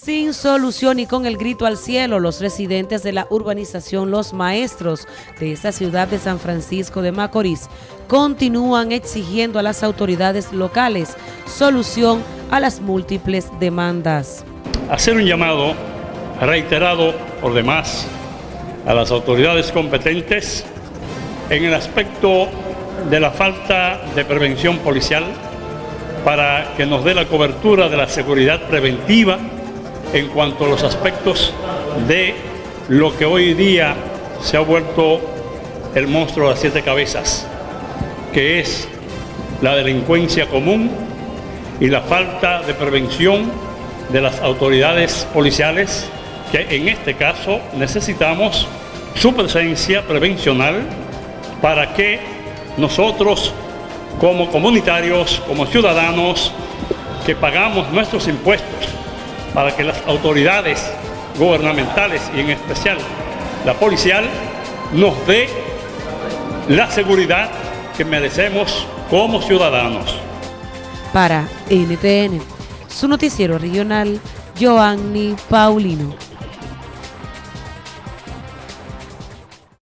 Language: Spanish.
Sin solución y con el grito al cielo, los residentes de la urbanización Los Maestros de esta ciudad de San Francisco de Macorís continúan exigiendo a las autoridades locales solución a las múltiples demandas. Hacer un llamado reiterado por demás a las autoridades competentes en el aspecto de la falta de prevención policial para que nos dé la cobertura de la seguridad preventiva en cuanto a los aspectos de lo que hoy día se ha vuelto el monstruo de las siete cabezas, que es la delincuencia común y la falta de prevención de las autoridades policiales, que en este caso necesitamos su presencia prevencional para que nosotros como comunitarios, como ciudadanos que pagamos nuestros impuestos, para que las autoridades gubernamentales y en especial la policial nos dé la seguridad que merecemos como ciudadanos. Para NTN, su noticiero regional, Joanny Paulino.